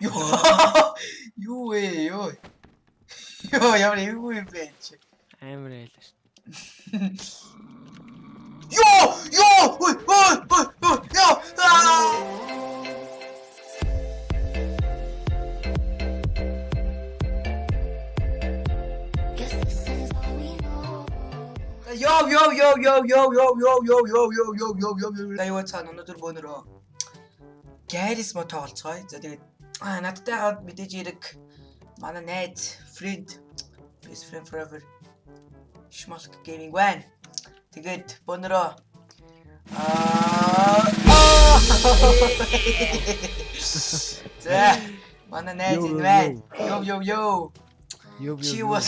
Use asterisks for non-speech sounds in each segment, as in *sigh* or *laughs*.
Ёо. Юу вэ ёо. Ёо ямар эвгүй юм бэ чи. Амар айлаа шүү. Ёо ёо ой ой ой ой ёо. Йоо йоо йоо йоо йоо йоо йоо йоо йоо йоо йоо йоо йоо йоо Аюу цаана өнөөдөр бөөнөрөө Гарис мо тоглоцгоё. За тэгээд аа надтай хаад мэдээж ирэг манай найз friend best friend forever Schmalk Gaming байна. Тэгээд бөөнөрөө аа *laughs* За манай найз энэ байна. Йоо йоо йоо. Ёв ёв. Чи was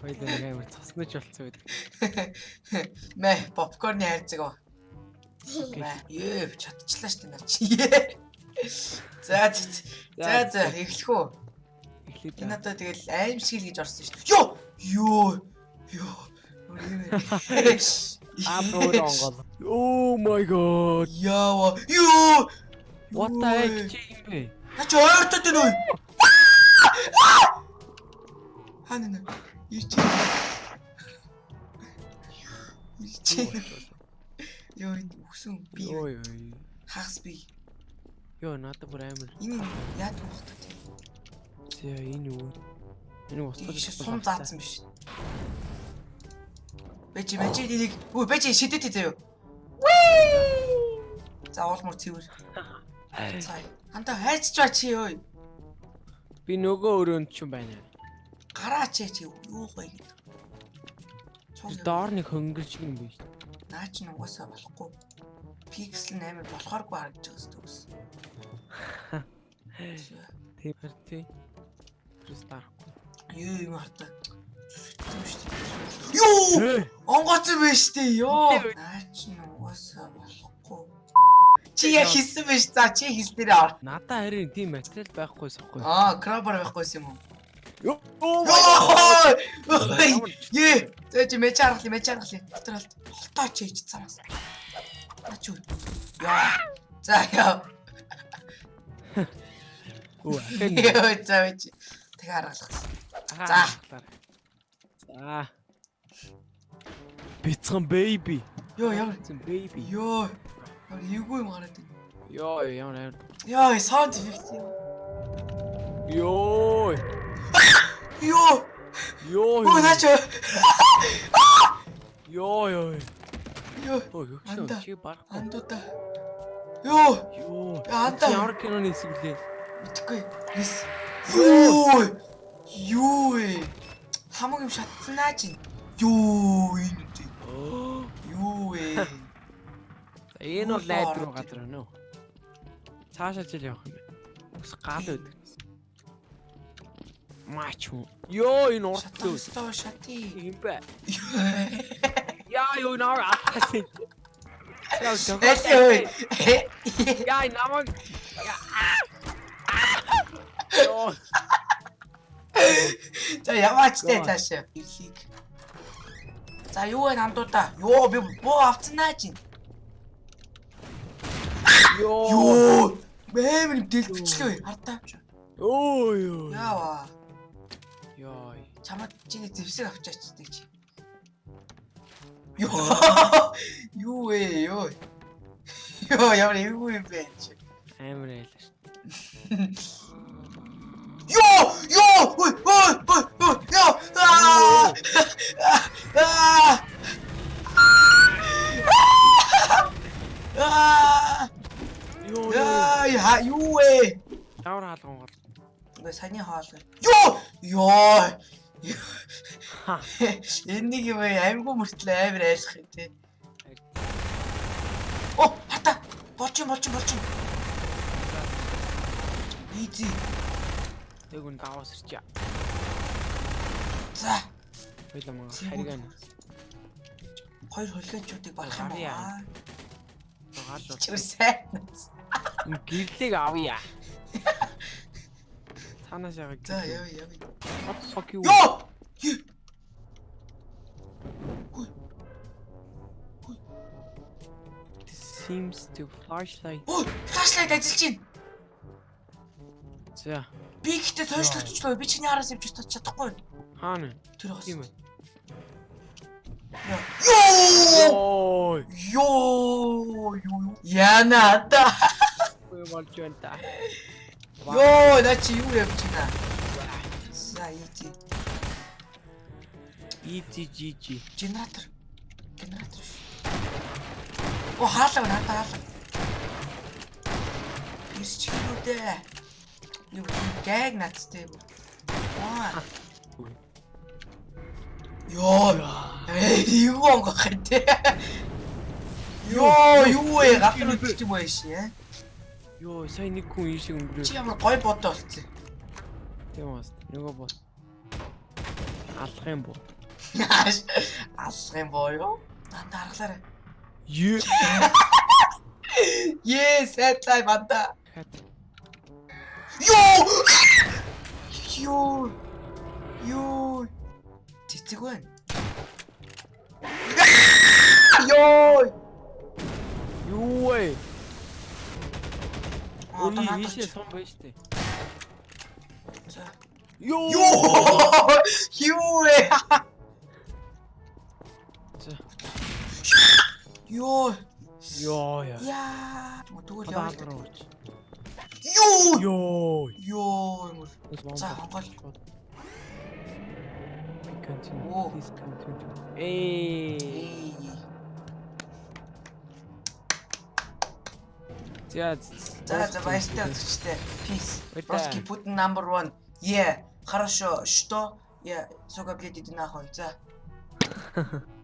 Хоёул нэг амар цоснож болцсон байдаг. Мэ попкорны хайрцаг. Окей. Ээ чадчихлаа шүү дээ наа чи. За за за за эхлэх үү. Эхлээд Энэ одоо тэгэл аимшиг л гэж орсон шүү дээ. Йоо ёо ёо. Апроо онгол. Oh my god. Яа ёо. What the heck чи юм бэ? На чи ойртод энэ үү? Хана нэ. Ирч. Ирч. Энэ үсэн би Ой ой. хагас би. Йоо надад бүр амар. Энэ яадаг вэ хта тийм. За энэ юу? Энэ устгаж сум заасан биш. Бэжи бэжи энийг үгүй бэжи шидэт заяа. За уулмар цэвэр. Цай. Ханта хайрцж ба чи ơi. Би нөгөө өрөөнд ч юм байна. Гараач чи юу гоё гэдэг. Доор нэг хөнгөр шиг юм биш. наа чи нугасаа болохгүй пиксел нь амар болохооргүй харагдаж байгаа зүгс. Тэгэр тий. Кристархгүй. Юу юм хартаа. Юу! Онгоц биш тий. Йоо. Наач нь угаасаа болохгүй. Чи я хийсэн биш. За чи хийснээр ор. Надаа харин тийм материал байхгүй сохгүй. Аа, крабар байхгүй юм уу? Юу! Ээ, зэ чи мэ чаргал, мэ чаргал. Доторолт. Холтоо чи хийж цаамаас. Ач юу? Яа. За яа. Йоо, за чи. Тэг аргалах. За. За. Бицхан baby. Йоо, ямар. Бицхан baby. Йоо. Эвгүй юм гараад байна. Йоо ямар амар. Йоо, саунд эффект юм. Йоо. Йоо. Йоо. Оо, наач. Йоо. Йоо, Оо юу чи барах. Андуудаа. Йоо. Йоо. Андаа. Ямар киноны хэсэг блээ? Мэдхгүй. Yes. Йоо. Йоо. Хамаг юм шатснаа чи. Йоо. Йоо. Энэ бол лайд руу газар байна уу? Цаашаа ч явах юм. Ус гал өдөр. Мач. Йоо энэ урт лөө. Шат шат. Имбэ. Я юу наар атсан. Яа жоо. Яа намаг. Яа. За яваач те цаашаа. Ирлийг. За юу вэ намдуудаа? Йоо би боо авцгаа чинь. Йоо. Йоо. Мээмэр дэлт бичлээ. Хартаа. Йоо ёо. Яваа. Йоо. Чамд чиний зевсэг авчаач тийч. Йоо. Юу вэ ёо. Йоо ямар эвгүй юм бэ чи. Амар айлаа ш. Йоо! Йоо! Ой, ой, ой, ой, ёо! Аа! Аа! Аа! Йоо. Яа, юу вэ? Ямар хаалган гол. Саяны хаал. Йоо! Йоо! Энийг юм аймгүй мөртлөө амар айлах юм тий. Оо, хата. Болчин, болчин, болчин. Изи. Тэг үн даваас ирч. За. Хойло мөн хариган. Хоёр хөлөөнчүүдийг болох юм аа. Гарч *laughs* бол. Чи сайн. Гэрлийг авъя. *laughs* Танаас яг. За, явъя, явъя. What the fuck you? Йоо! Юу? Seems to flashlight. Ой, флашлайт ажиллаж байна. За. Би ихтэй тойшлогдчихлоо. Би чиний араас явж чадах чадахгүй. Хаана? Тэр хас. Тийм ээ. Йоо! Йоо! Юу? Яна да. Ой болж байна та. Йоо, на чи юу явж байна? За ити. ETGG. Генератор. Генератор. О, хаалаа надад хаалаа. Ирч хилүүдээ. Юу гэг надтай юм. Аа. Йоо. Ээ, юу онгох вэ? Йоо, юу вэ? Гатар үлдчих юм байна шээ. Йоо, сая нэг хүн ийшээ өнгөрөө. Чи ямар гой бодоо болцсон. Тийм бас. Нөгөө бод. Алах юм бо. *laughs* Алах юм боо юу? Дандаа аргалаарай. Юу. Ее, сайдлай банда. Йоо! Йоо! Йоо! Цэцэг байна. Йоо! Юу вэ? Одоо Өөний надад ийшээ ч- сон байж тээ. Йоо! Юу? За. Йоо! Йоо яа. Яа! Тэгвэл яваа. ууч. Юу! Йоо. Йоо! уу? За, хонгол. Continue. Please continue. Эй. За. За, баяртай үзэгчтэй. Peace. Русский Путин number one. Yeah. Хорошо. Что? Я, сука, блядь, иди нахуй. За. *laughs*